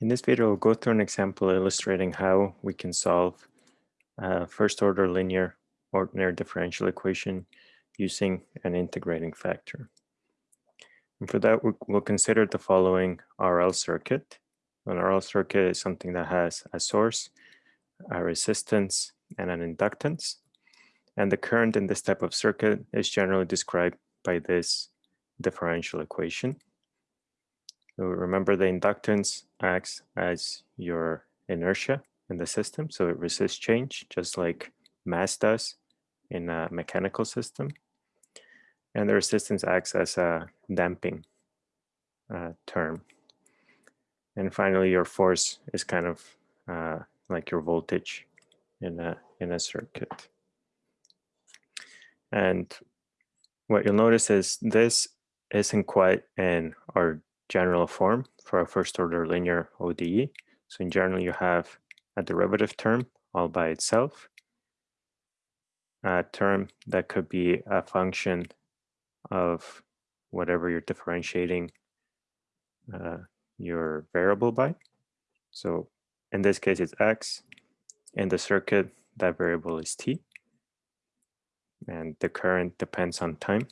In this video, we'll go through an example illustrating how we can solve a first order linear ordinary differential equation using an integrating factor. And for that, we'll consider the following RL circuit. An RL circuit is something that has a source, a resistance, and an inductance. And the current in this type of circuit is generally described by this differential equation. So remember the inductance acts as your inertia in the system. So it resists change, just like mass does in a mechanical system. And the resistance acts as a damping uh, term. And finally, your force is kind of uh, like your voltage in a, in a circuit. And what you'll notice is this isn't quite an general form for a first order linear ODE. So in general, you have a derivative term all by itself, a term that could be a function of whatever you're differentiating uh, your variable by. So in this case, it's x. In the circuit, that variable is t. And the current depends on time.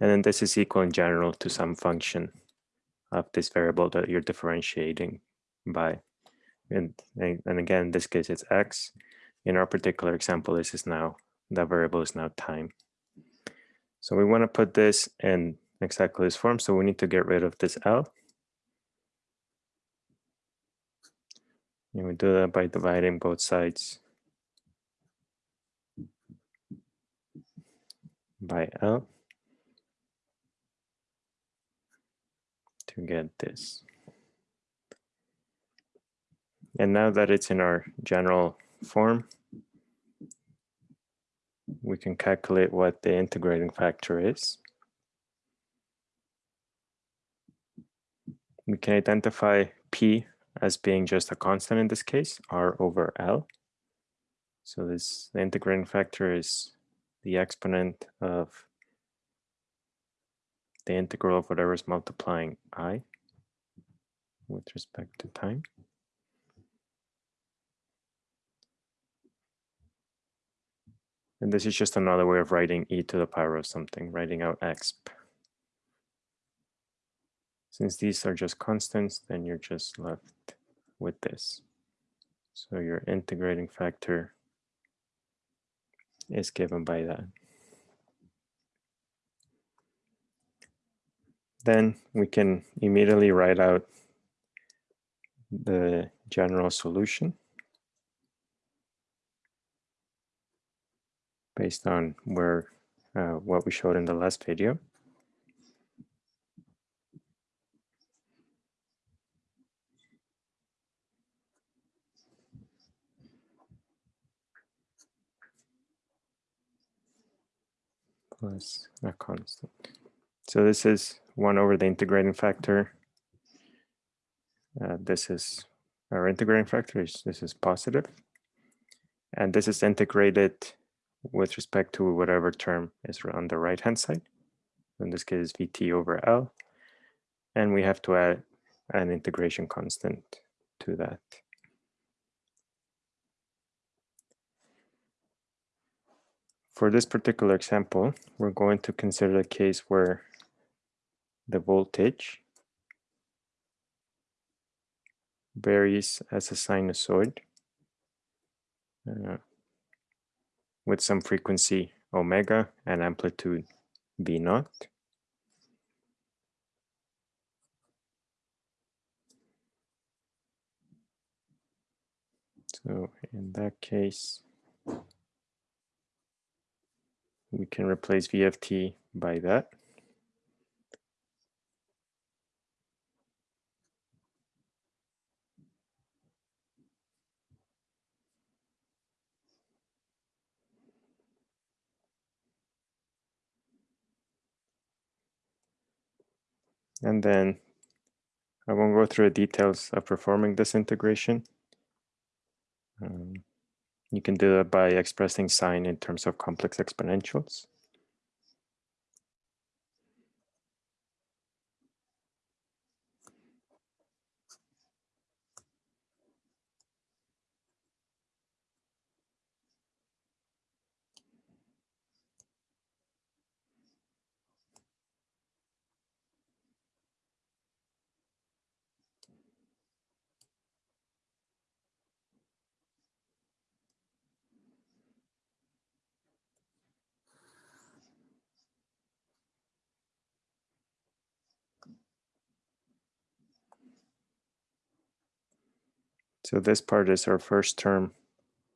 And then this is equal in general to some function of this variable that you're differentiating by. And, and again, in this case, it's x. In our particular example, this is now, that variable is now time. So we want to put this in exactly this form. So we need to get rid of this L. And we do that by dividing both sides by L. to get this. And now that it's in our general form, we can calculate what the integrating factor is. We can identify P as being just a constant in this case, R over L. So this the integrating factor is the exponent of the integral of whatever is multiplying i with respect to time. And this is just another way of writing e to the power of something, writing out exp. Since these are just constants, then you're just left with this. So your integrating factor is given by that. Then we can immediately write out the general solution based on where uh, what we showed in the last video. plus a constant. So this is 1 over the integrating factor. Uh, this is our integrating factor, is, this is positive. And this is integrated with respect to whatever term is on the right-hand side. In this case, Vt over L. And we have to add an integration constant to that. For this particular example, we're going to consider a case where the voltage varies as a sinusoid uh, with some frequency omega and amplitude V naught. So in that case, we can replace V of t by that. And then I won't go through the details of performing this integration. Um, you can do that by expressing sine in terms of complex exponentials. So this part is our first term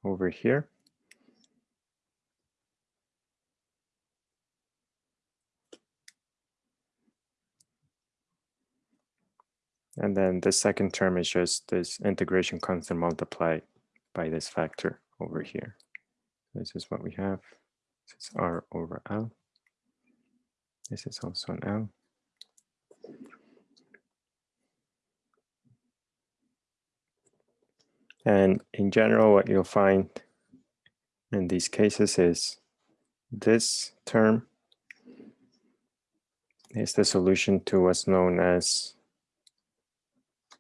over here. And then the second term is just this integration constant multiplied by this factor over here. This is what we have. This is R over L. This is also an L. And in general, what you'll find in these cases is this term is the solution to what's known as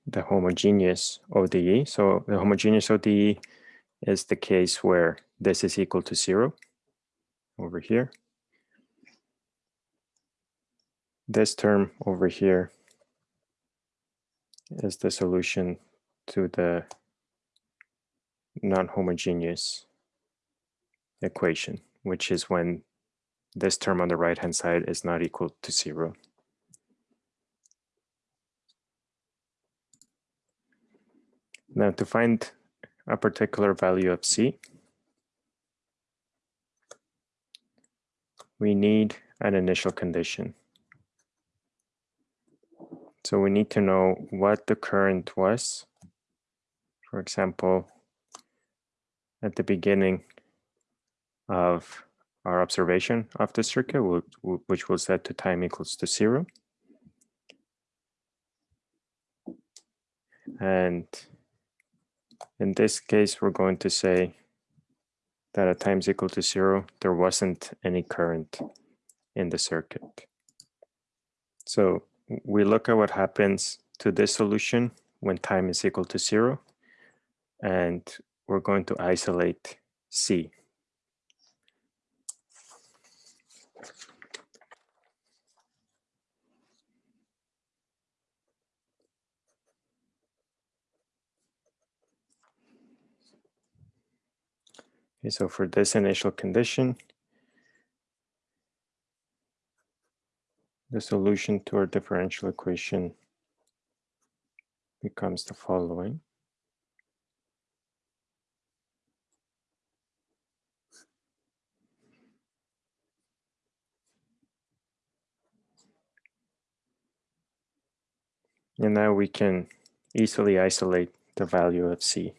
the homogeneous ODE. So the homogeneous ODE is the case where this is equal to zero over here. This term over here is the solution to the non-homogeneous equation, which is when this term on the right-hand side is not equal to zero. Now to find a particular value of C, we need an initial condition. So we need to know what the current was. For example, at the beginning of our observation of the circuit, which we'll set to time equals to zero. And in this case, we're going to say that at times equal to zero, there wasn't any current in the circuit. So we look at what happens to this solution when time is equal to zero, and we're going to isolate C. Okay, so for this initial condition, the solution to our differential equation becomes the following. And now we can easily isolate the value of C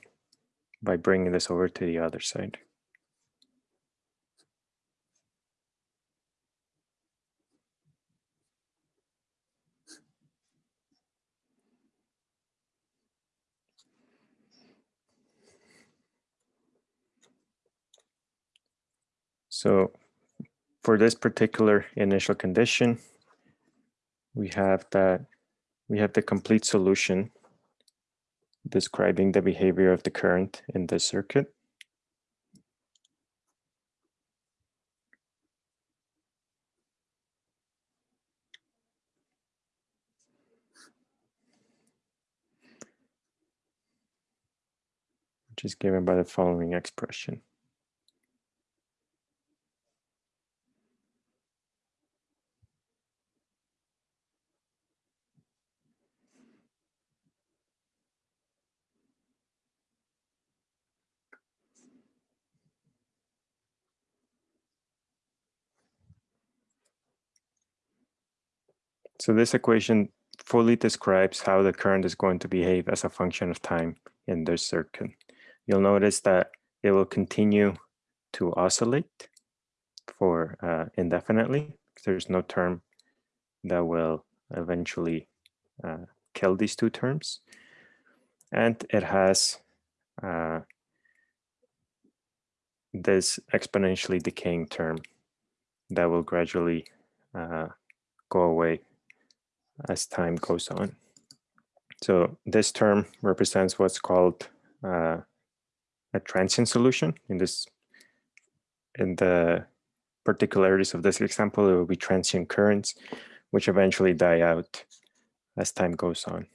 by bringing this over to the other side. So for this particular initial condition, we have that we have the complete solution describing the behavior of the current in this circuit. which is given by the following expression. So this equation fully describes how the current is going to behave as a function of time in this circuit. You'll notice that it will continue to oscillate for uh, indefinitely. There's no term that will eventually uh, kill these two terms. And it has uh, this exponentially decaying term that will gradually uh, go away as time goes on. So this term represents what's called uh, a transient solution. In this, in the particularities of this example, it will be transient currents, which eventually die out as time goes on.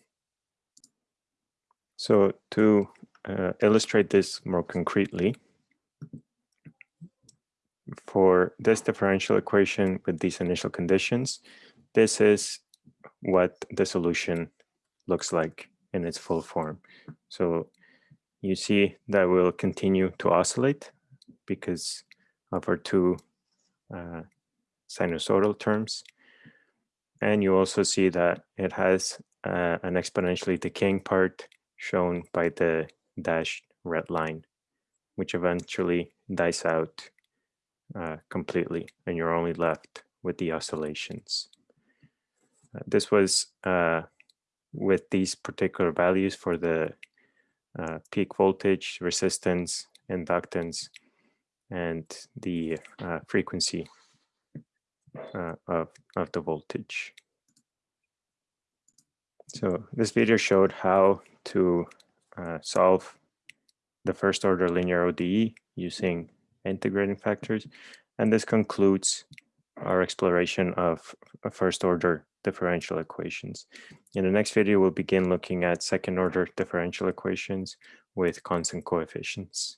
So to uh, illustrate this more concretely, for this differential equation with these initial conditions, this is what the solution looks like in its full form. So you see that will continue to oscillate because of our two uh, sinusoidal terms. And you also see that it has uh, an exponentially decaying part shown by the dashed red line, which eventually dies out uh, completely, and you're only left with the oscillations. This was uh, with these particular values for the uh, peak voltage, resistance, inductance, and the uh, frequency uh, of, of the voltage. So this video showed how to uh, solve the first order linear ODE using integrating factors. And this concludes our exploration of a first order differential equations. In the next video, we'll begin looking at second order differential equations with constant coefficients.